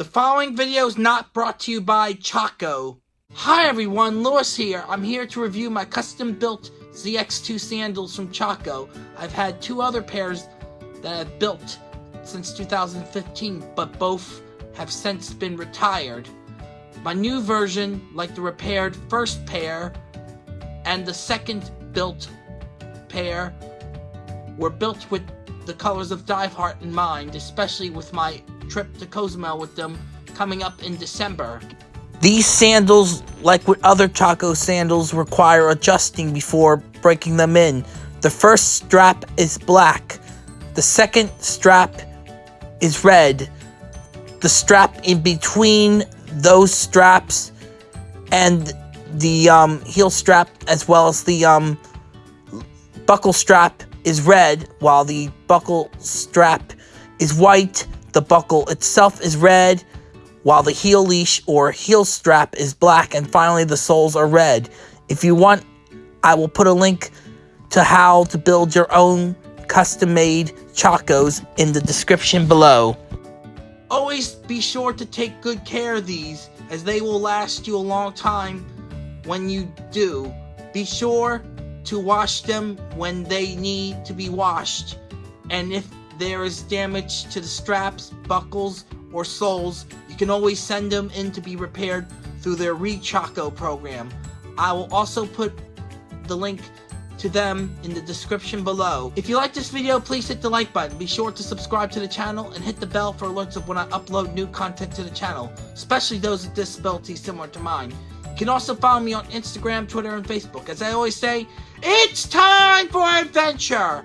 The following video is not brought to you by Chaco. Hi everyone, Lewis here. I'm here to review my custom built ZX2 sandals from Chaco. I've had two other pairs that I've built since 2015, but both have since been retired. My new version, like the repaired first pair and the second built pair, were built with the colors of Diveheart in mind, especially with my trip to Cozumel with them coming up in December. These sandals, like with other Chaco sandals, require adjusting before breaking them in. The first strap is black. The second strap is red. The strap in between those straps and the um, heel strap as well as the um, buckle strap is red while the buckle strap is white the buckle itself is red, while the heel leash or heel strap is black, and finally the soles are red. If you want, I will put a link to how to build your own custom-made Chacos in the description below. Always be sure to take good care of these, as they will last you a long time when you do. Be sure to wash them when they need to be washed, and if there is damage to the straps, buckles, or soles, you can always send them in to be repaired through their Rechaco program. I will also put the link to them in the description below. If you like this video, please hit the like button. Be sure to subscribe to the channel and hit the bell for alerts of when I upload new content to the channel, especially those with disabilities similar to mine. You can also follow me on Instagram, Twitter, and Facebook. As I always say, it's time for adventure!